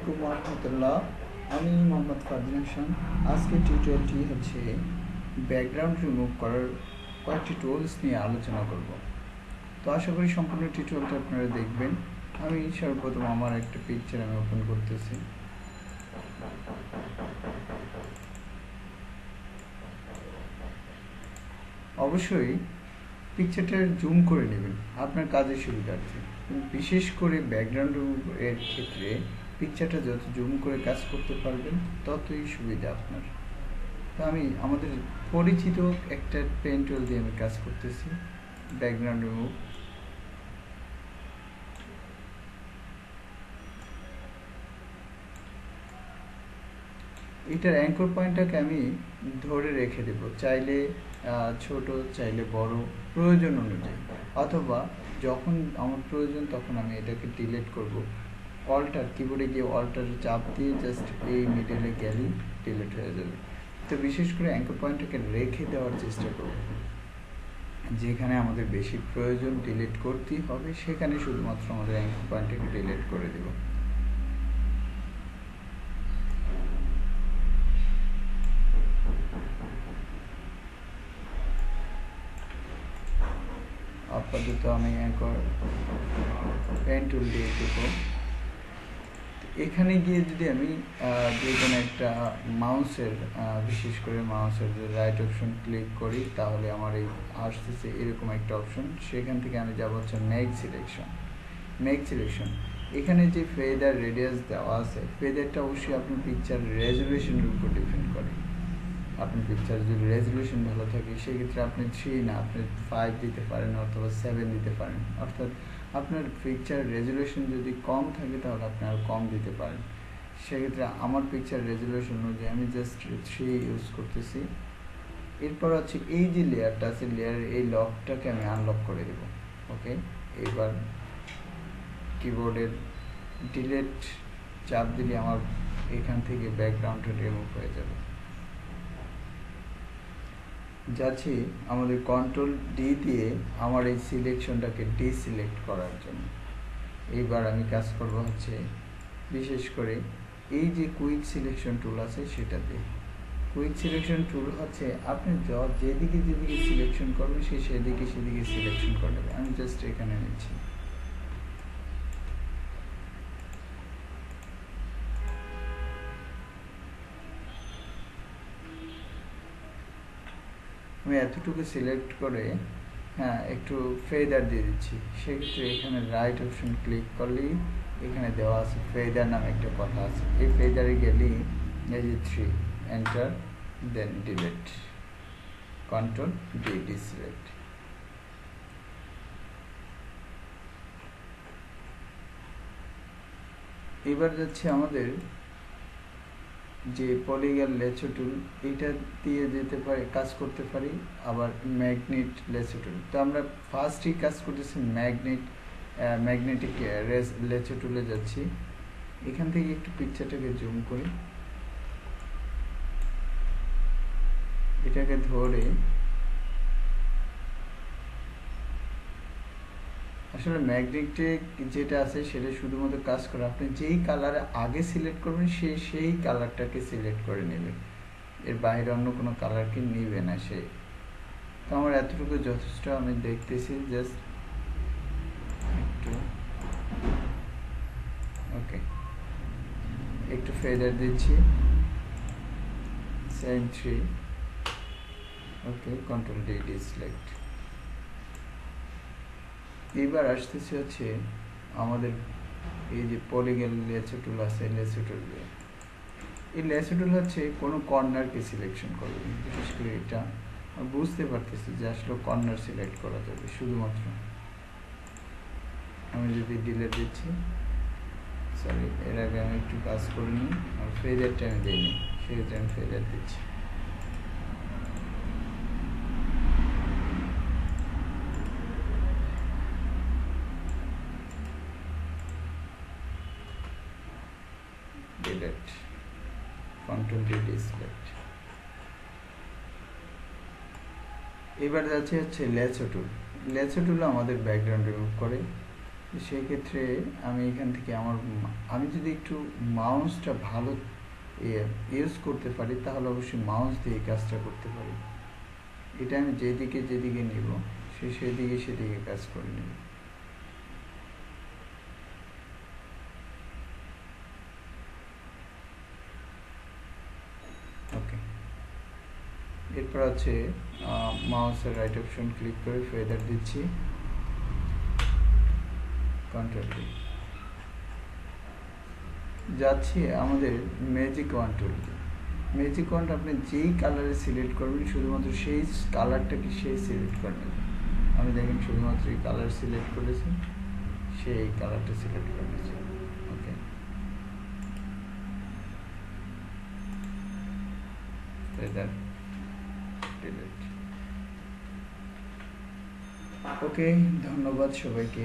আলাইকুম রহমতুল্লাহ। আমি মোহাম্মদ ফারদিন হাসান। আজকে টিউটোরিয়ালটি হচ্ছে ব্যাকগ্রাউন্ড রিমুভ করার কয়েকটি টুলস নিয়ে আলোচনা করব। তো আশা করি সম্পূর্ণ টিউটোরিয়ালটা আপনারা দেখবেন। আমি সর্বপ্রথম আমার একটা পিকচার আমি ওপেন করতেছি। অবশ্যই পিকচারটা জুম করে নেবেন। আপনার কাজের সুবিধার্থে। বিশেষ করে ব্যাকগ্রাউন্ড এর ক্ষেত্রে পিকচারটা যত জুম করে কাজ করতে পারবেন, ততই সুবিধা আপনার। তো আমি, আমাদের পরিচিত একটা পেন দিয়ে আমি কাজ করতেছি ব্যাকগ্রাউন্ড রিমুভ এটার অ্যাঙ্কর পয়েন্টটাকে আমি ধরে রেখে দেব, চাইলে ছোট, চাইলে বড়, প্রয়োজন অনুযায়ী। অথবা যখন আমার প্রয়োজন, তখন আমি এটাকে ডিলেট করব। অল্টার কিবোর্ডে গিয়ে অল্টারে চাপ দিয়ে জাস্ট এই মিডলে গেলেই ডিলেট হয়ে যাবে। তো বিশেষ করে অ্যাঙ্কর পয়েন্টটাকে রেখে দেওয়ার চেষ্টা করব। যেখানে আমাদের বেশি প্রয়োজন ডিলিট করতেই হবে, সেখানে শুধুমাত্র আমাদের অ্যাঙ্কর পয়েন্টটাকে ডিলিট করে দেবো। আপাতত আমি অ্যাঙ্কর পেন টুল দিয়ে দেবো। এখানে গিয়ে যদি আমি যে কোনো একটা মাউসের বিশেষ করে মাউসের যে রাইট অপশন ক্লিক করি, তাহলে আমার এই আসতেছে এরকম একটা অপশন সেখান থেকে আমি যাব হচ্ছে মেক সিলেকশন মেক সিলেকশন এখানে যে ফেদার রেডিয়াস দেওয়া আছে ফেদারটা অবশ্যই আপনার পিকচার রেজুলেশনের উপর ডিপেন্ড করে। আপনার পিকচার যদি রেজলিউশন ভালো থাকে, সেক্ষেত্রে আপনি থ্রি না, আপনি ফাইভ দিতে পারেন অথবা সেভেন দিতে পারেন। অর্থাৎ আপনার পিকচার রেজলিউশন যদি কম থাকে তাহলে আপনি আর কম দিতে পারেন। সেক্ষেত্রে আমার পিকচার রেজলিউশন অনুযায়ী আমি জাস্ট থ্রি ইউজ করতেছি। এরপর হচ্ছে এই যে লেয়ারটা আছে লেয়ারের এই লকটাকে আমি আনলক করে দেব। ওকে এবার কিবোর্ডের ডিলেট চাপ দিলে আমার এখান থেকে ব্যাকগ্রাউন্ডটা রিমুভ হয়ে যাবে। যাচ্ছি আমাদের কন্ট্রোল ডি দিয়ে আমার এই সিলেকশনটাকে ডিসিলেক্ট করার জন্য। এইবার আমি কাজ করব হচ্ছে বিশেষ করে এই যে কুইক সিলেকশন টুল আছে সেটা দিয়ে কুইক সিলেকশন টুল হচ্ছে আপনি যেদিকে যেদিকে সিলেকশন করবেন সে সেদিকে সেদিকে সিলেকশন করে আমি জাস্ট এখানে নিচ্ছি। আমি এতটুকু সিলেক্ট করে হ্যাঁ একটু ফেদার দিয়ে দিচ্ছি। সেক্ষেত্রে এখানে রাইট অপশন ক্লিক করলেই এখানে দেওয়া আছে ফেদার নামে একটা কথা আছে। এই ফেদারে গেলেই এই যে three enter then delete control D deselect এবার যাচ্ছে আমাদের যে পলিগার লেচো এটা দিয়ে যেতে পারে, কাজ করতে পারি আবার ম্যাগনেট লেচো টুল তো আমরা ফার্স্টই কাজ করতেছি ম্যাগনেট ম্যাগনেটিক রেস লেচো টুলে যাচ্ছি। এখান থেকে একটু পিকচারটাকে জুম করি। এটাকে ধরে আসলে ম্যাগনেটিক যেটা আছে সেটা শুধুমাত্র কাজ করে। আপনি যেই কালার আগে সিলেক্ট করবেন, সে সেই কালারটাকে সিলেক্ট করে নেবে। এর বাইরে অন্য কোনো কালারকে নিবে না সে। তো আমার এতটুকু যথেষ্ট, আমি দেখতেছি জাস্ট একটু। ওকে একটু ফেদার দিচ্ছি। Same three okay control D deselect এইবার আসতেছে হচ্ছে আমাদের এই যে পলিগেল লেসো টুল আছে লেসো টুল দিয়ে এই লেসো টুল হচ্ছে কোনো কর্নারকে সিলেকশন করবে বিশেষ করে এটা বুঝতে পারতেছি যে আসলে কর্নার সিলেক্ট করা যাবে, শুধুমাত্র। আমি যদি ডিলেট দিচ্ছি, সরি, এর আগে আমি একটু কাজ করে নিই আর ফেজারটা আমি দিইনি সেক্ষেত্রে আমি ফেজার দিচ্ছি। Delete control d select এবার যাচ্ছে হচ্ছে লেচো টুল লেচো টুল আমাদের ব্যাকগ্রাউন্ড রিমুভ করে। তো সেই ক্ষেত্রে আমি এখান থেকে আমার আমি যদি একটু মাউসটা ভালো ইউজ করতে পারি, তাহলে অবশ্যই মাউস দিয়ে কাজটা করতে পারি। এটা আমি যেদিকে যেদিকে নিব, সে সেদিকে সেদিকে কাজ করে নেব ওকে এরপর আছে মাউসের রাইট অপশন ক্লিক করে ফেদার দিচ্ছি। কন্ট্রোল যাচ্ছি আমাদের magic wand tool magic wand আপনি যেই কালারে সিলেক্ট করবেন, শুধুমাত্র সেই কালারটাকে সেই সিলেক্ট করে নেবেন। আমি দেখেন শুধুমাত্র এই কালার সিলেক্ট করেছি, সেই কালারটা সিলেক্ট করে নিয়েছি। ওকে ডিলিট ওকে ধন্যবাদ সবাইকে।